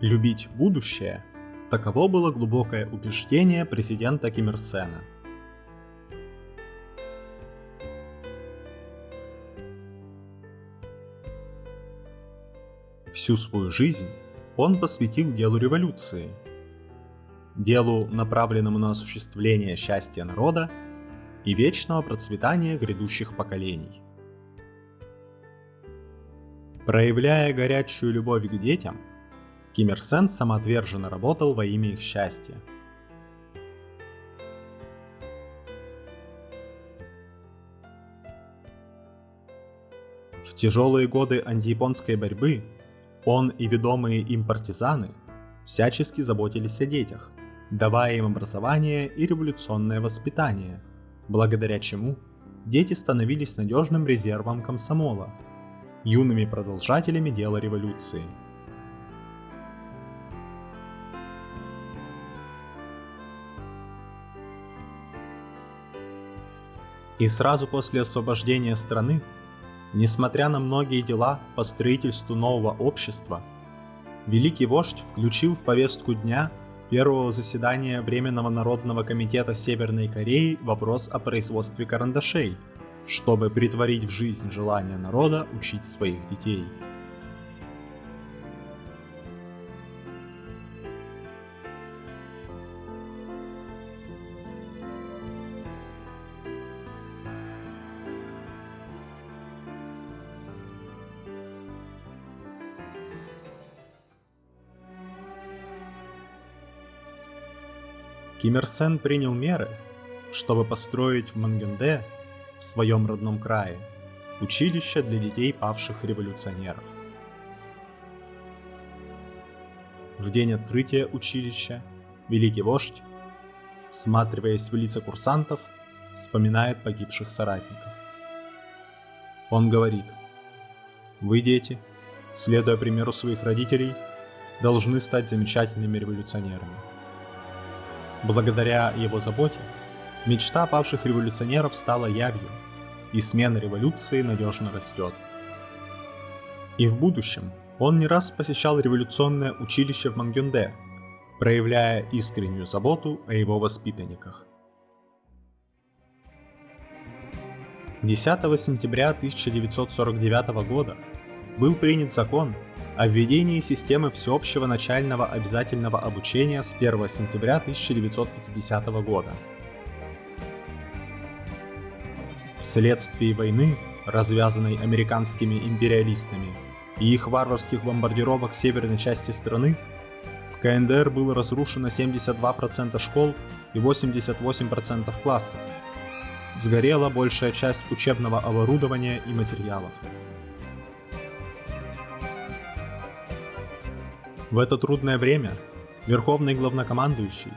Любить будущее – таково было глубокое убеждение президента Ким Ир Сена. Всю свою жизнь он посвятил делу революции, делу, направленному на осуществление счастья народа и вечного процветания грядущих поколений. Проявляя горячую любовь к детям – Ким Ир Сен самоотверженно работал во имя их счастья. В тяжелые годы антияпонской борьбы он и ведомые им партизаны всячески заботились о детях, давая им образование и революционное воспитание, благодаря чему дети становились надежным резервом комсомола, юными продолжателями дела революции – И сразу после освобождения страны, несмотря на многие дела по строительству нового общества, великий вождь включил в повестку дня первого заседания Временного народного комитета Северной Кореи вопрос о производстве карандашей, чтобы притворить в жизнь желание народа учить своих детей. Ким Ир Сен принял меры, чтобы построить в Мангенде, в своем родном крае, училище для детей павших революционеров. В день открытия училища великий вождь, всматриваясь в лица курсантов, вспоминает погибших соратников. Он говорит, «Вы, дети, следуя примеру своих родителей, должны стать замечательными революционерами. Благодаря его заботе, мечта павших революционеров стала явью, и смена революции надежно растет. И в будущем он не раз посещал революционное училище в Мангюнде, проявляя искреннюю заботу о его воспитанниках. 10 сентября 1949 года был принят закон о введении системы всеобщего начального обязательного обучения с 1 сентября 1950 года. Вследствие войны, развязанной американскими империалистами и их варварских бомбардировок северной части страны, в КНДР было разрушено 72% школ и 88% классов. Сгорела большая часть учебного оборудования и материалов. В это трудное время Верховный Главнокомандующий,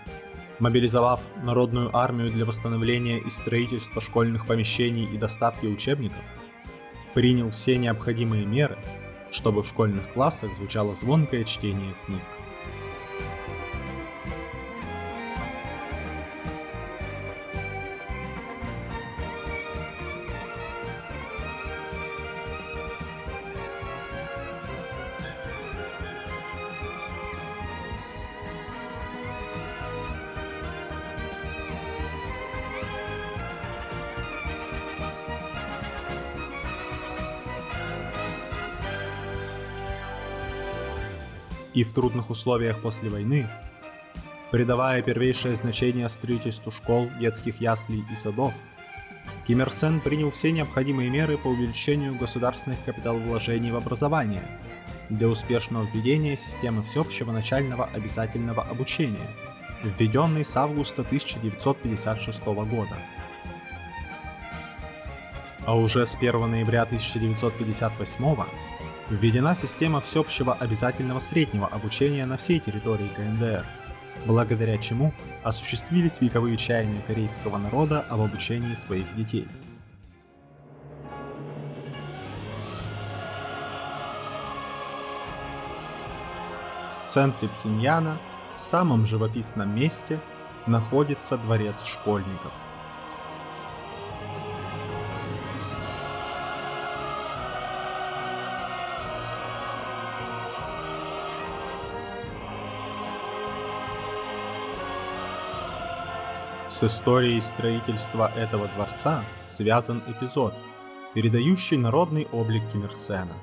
мобилизовав народную армию для восстановления и строительства школьных помещений и доставки учебников, принял все необходимые меры, чтобы в школьных классах звучало звонкое чтение книг. И в трудных условиях после войны, придавая первейшее значение строительству школ, детских яслей и садов, Ким Ир Сен принял все необходимые меры по увеличению государственных капиталовложений в образование для успешного введения системы всеобщего начального обязательного обучения, введенной с августа 1956 года. А уже с 1 ноября 1958 года Введена система всеобщего обязательного среднего обучения на всей территории КНДР, благодаря чему осуществились вековые чаяния корейского народа об обучении своих детей. В центре Пхеньяна, в самом живописном месте, находится дворец школьников. С историей строительства этого дворца связан эпизод, передающий народный облик Ким Ир Сена.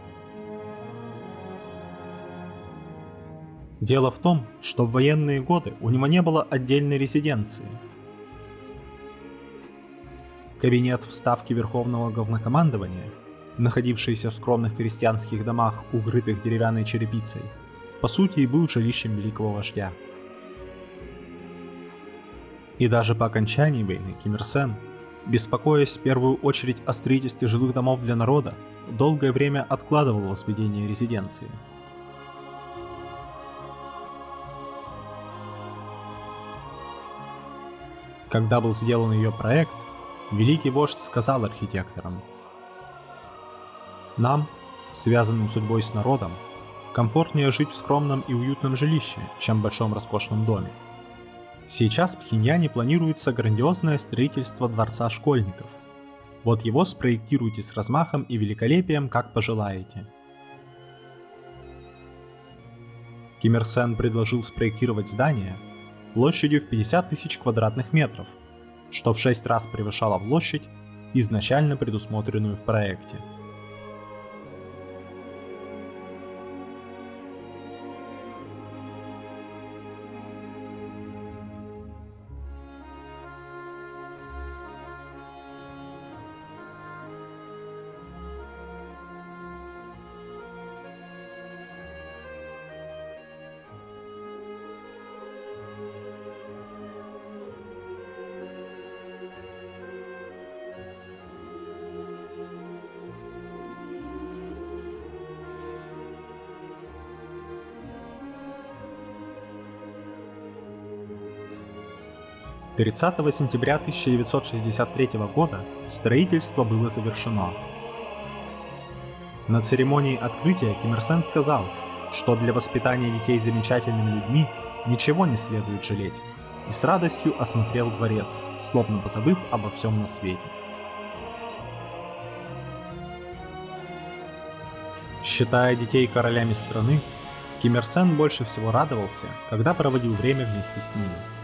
Дело в том, что в военные годы у него не было отдельной резиденции. Кабинет в Ставке Верховного Главнокомандования, находившийся в скромных крестьянских домах, укрытых деревянной черепицей, по сути и был жилищем великого вождя. И даже по окончании войны Ким Ир Сен, беспокоясь в первую очередь о строительстве жилых домов для народа, долгое время откладывал возведение резиденции – Когда был сделан ее проект, великий вождь сказал архитекторам, «Нам, связанным судьбой с народом, комфортнее жить в скромном и уютном жилище, чем в большом роскошном доме. Сейчас в Пхеньяне планируется грандиозное строительство дворца школьников. Вот его спроектируйте с размахом и великолепием, как пожелаете. Ким Ир Сен предложил спроектировать здание, площадью в 50 тысяч квадратных метров, что в 6 раз превышало площадь, изначально предусмотренную в проекте. 30 сентября 1963 года строительство было завершено. На церемонии открытия Ким Ир Сен сказал, что для воспитания детей замечательными людьми ничего не следует жалеть, и с радостью осмотрел дворец, словно позабыв обо всем на свете. Считая детей королями страны, Ким Ир Сен больше всего радовался, когда проводил время вместе с ними.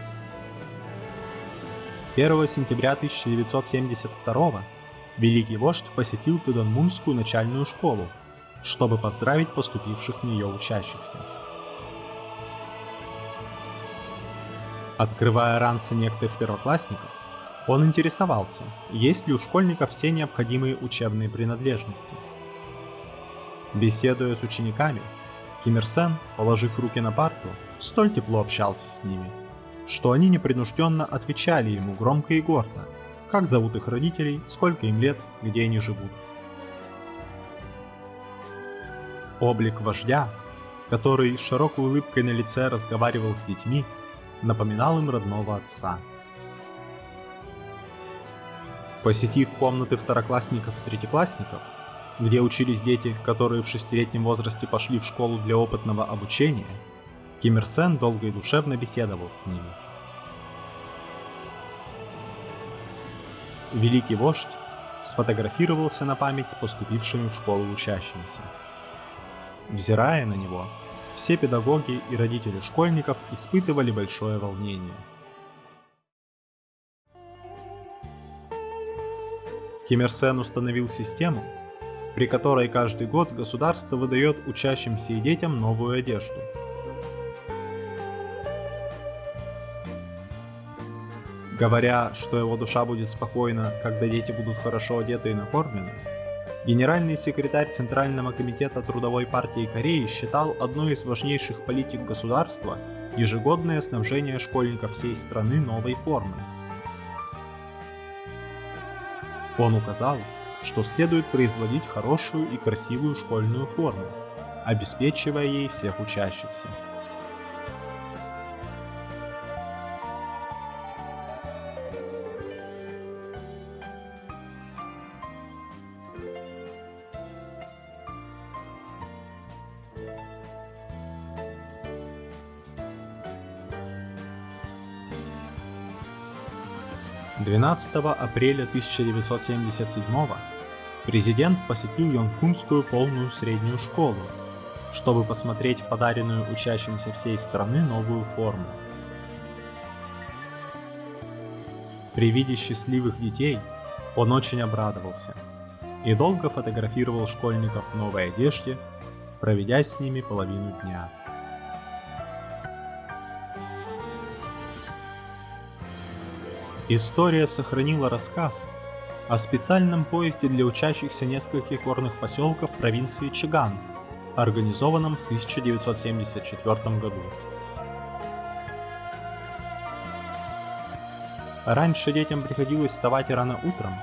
1 сентября 1972 великий вождь посетил Тудонмунскую начальную школу, чтобы поздравить поступивших в нее учащихся. Открывая ранцы некоторых первоклассников, он интересовался, есть ли у школьников все необходимые учебные принадлежности. Беседуя с учениками, Ким Ир Сен, положив руки на парту, столь тепло общался с ними – что они непринужденно отвечали ему громко и гордо, как зовут их родителей, сколько им лет, где они живут. Облик вождя, который с широкой улыбкой на лице разговаривал с детьми, напоминал им родного отца. Посетив комнаты второклассников и третьеклассников, где учились дети, которые в шестилетнем возрасте пошли в школу для опытного обучения, Ким Ир Сен долго и душевно беседовал с ними. Великий вождь сфотографировался на память с поступившими в школу учащимися. Взирая на него, все педагоги и родители школьников испытывали большое волнение. Ким Ир Сен установил систему, при которой каждый год государство выдает учащимся и детям новую одежду – Говоря, что его душа будет спокойна, когда дети будут хорошо одеты и накормлены, генеральный секретарь Центрального комитета Трудовой партии Кореи считал одной из важнейших политик государства ежегодное снабжение школьников всей страны новой формой. Он указал, что следует производить хорошую и красивую школьную форму, обеспечивая ей всех учащихся. 12 апреля 1977 президент посетил Йонкунскую полную среднюю школу, чтобы посмотреть подаренную учащимся всей страны новую форму. При виде счастливых детей он очень обрадовался и долго фотографировал школьников в новой одежде, проведя с ними половину дня. История сохранила рассказ о специальном поезде для учащихся нескольких горных поселков провинции Чиган, организованном в 1974 году. Раньше детям приходилось вставать рано утром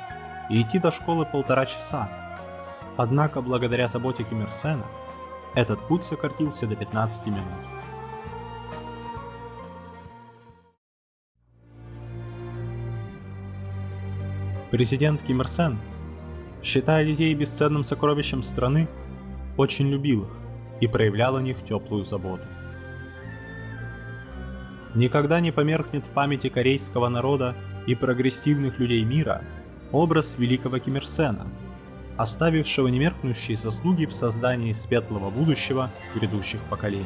и идти до школы полтора часа. Однако, благодаря заботе Ким Ир Сена, этот путь сократился до 15 минут. Президент Ким Ир Сен, считая детей бесценным сокровищем страны, очень любил их и проявлял о них теплую заботу. Никогда не померкнет в памяти корейского народа и прогрессивных людей мира образ великого Ким Ир Сена, оставившего немеркнущие заслуги в создании светлого будущего грядущих поколений.